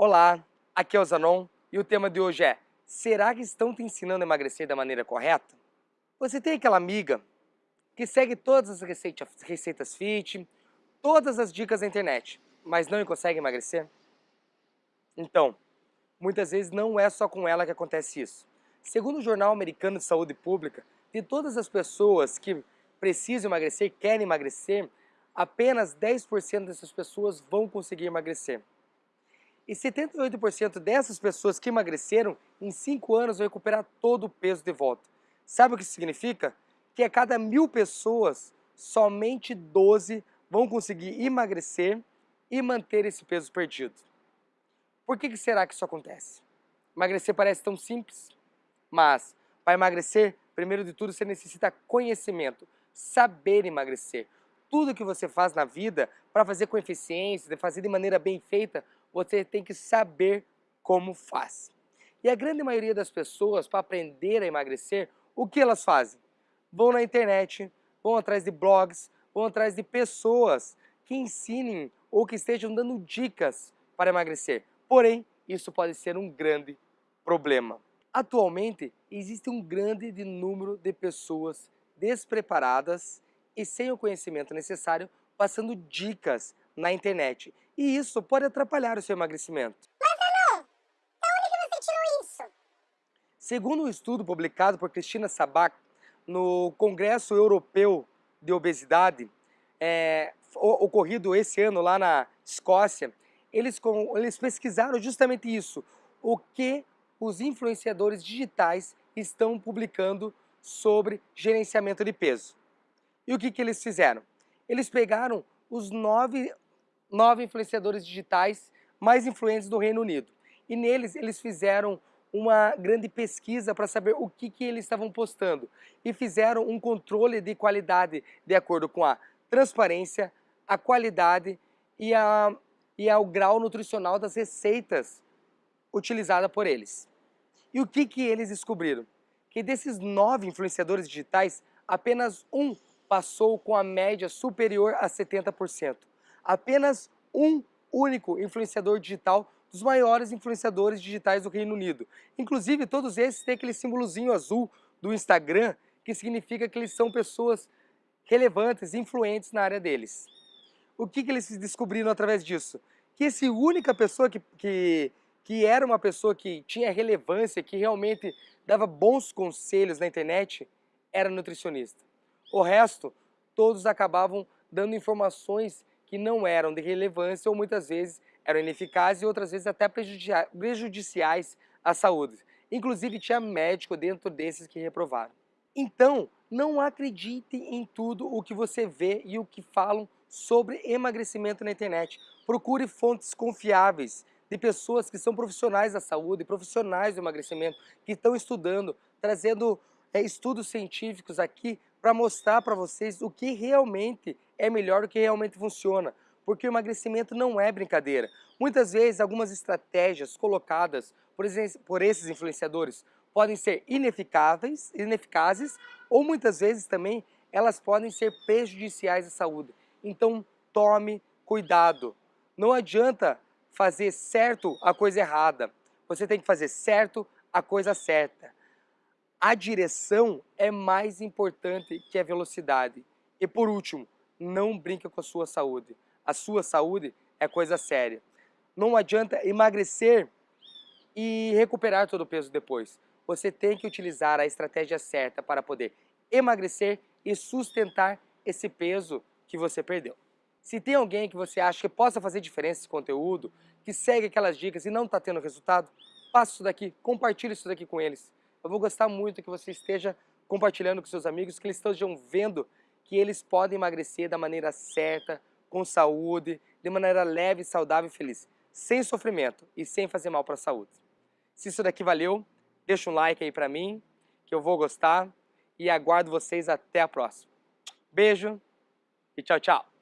Olá, aqui é o Zanon e o tema de hoje é Será que estão te ensinando a emagrecer da maneira correta? Você tem aquela amiga que segue todas as receitas, receitas fit, todas as dicas da internet, mas não consegue emagrecer? Então, muitas vezes não é só com ela que acontece isso. Segundo o Jornal Americano de Saúde Pública, de todas as pessoas que precisam emagrecer, querem emagrecer, apenas 10% dessas pessoas vão conseguir emagrecer. E 78% dessas pessoas que emagreceram, em 5 anos vão recuperar todo o peso de volta. Sabe o que isso significa? Que a cada mil pessoas, somente 12 vão conseguir emagrecer e manter esse peso perdido. Por que, que será que isso acontece? Emagrecer parece tão simples, mas para emagrecer, primeiro de tudo, você necessita conhecimento, saber emagrecer. Tudo que você faz na vida, para fazer com eficiência, de fazer de maneira bem feita, você tem que saber como faz. E a grande maioria das pessoas, para aprender a emagrecer, o que elas fazem? Vão na internet, vão atrás de blogs, vão atrás de pessoas que ensinem ou que estejam dando dicas para emagrecer. Porém, isso pode ser um grande problema. Atualmente, existe um grande número de pessoas despreparadas e sem o conhecimento necessário, passando dicas na internet. E isso pode atrapalhar o seu emagrecimento. Mas, Alô, da onde que você tirou isso? Segundo um estudo publicado por Cristina Sabac no Congresso Europeu de Obesidade, é, ocorrido esse ano lá na Escócia, eles, eles pesquisaram justamente isso, o que os influenciadores digitais estão publicando sobre gerenciamento de peso. E o que, que eles fizeram? Eles pegaram os nove nove influenciadores digitais mais influentes do Reino Unido. E neles eles fizeram uma grande pesquisa para saber o que, que eles estavam postando e fizeram um controle de qualidade de acordo com a transparência, a qualidade e, a, e ao grau nutricional das receitas utilizadas por eles. E o que, que eles descobriram? Que desses nove influenciadores digitais, apenas um passou com a média superior a 70% apenas um único influenciador digital dos maiores influenciadores digitais do Reino Unido. Inclusive, todos esses têm aquele símbolozinho azul do Instagram, que significa que eles são pessoas relevantes, influentes na área deles. O que, que eles descobriram através disso? Que essa única pessoa que, que, que era uma pessoa que tinha relevância, que realmente dava bons conselhos na internet, era nutricionista. O resto, todos acabavam dando informações que não eram de relevância ou muitas vezes eram ineficazes e outras vezes até prejudiciais à saúde. Inclusive tinha médico dentro desses que reprovaram. Então, não acredite em tudo o que você vê e o que falam sobre emagrecimento na internet. Procure fontes confiáveis de pessoas que são profissionais da saúde, profissionais do emagrecimento, que estão estudando, trazendo é, estudos científicos aqui para mostrar para vocês o que realmente é melhor, o que realmente funciona. Porque o emagrecimento não é brincadeira. Muitas vezes, algumas estratégias colocadas por, por esses influenciadores podem ser ineficazes, ineficazes ou muitas vezes também elas podem ser prejudiciais à saúde. Então, tome cuidado. Não adianta fazer certo a coisa errada. Você tem que fazer certo a coisa certa a direção é mais importante que a velocidade. E por último, não brinca com a sua saúde. A sua saúde é coisa séria. Não adianta emagrecer e recuperar todo o peso depois. Você tem que utilizar a estratégia certa para poder emagrecer e sustentar esse peso que você perdeu. Se tem alguém que você acha que possa fazer diferença nesse conteúdo, que segue aquelas dicas e não está tendo resultado, passa isso daqui, compartilhe isso daqui com eles. Eu vou gostar muito que você esteja compartilhando com seus amigos, que eles estejam vendo que eles podem emagrecer da maneira certa, com saúde, de maneira leve, saudável e feliz, sem sofrimento e sem fazer mal para a saúde. Se isso daqui valeu, deixa um like aí para mim, que eu vou gostar e aguardo vocês até a próxima. Beijo e tchau, tchau!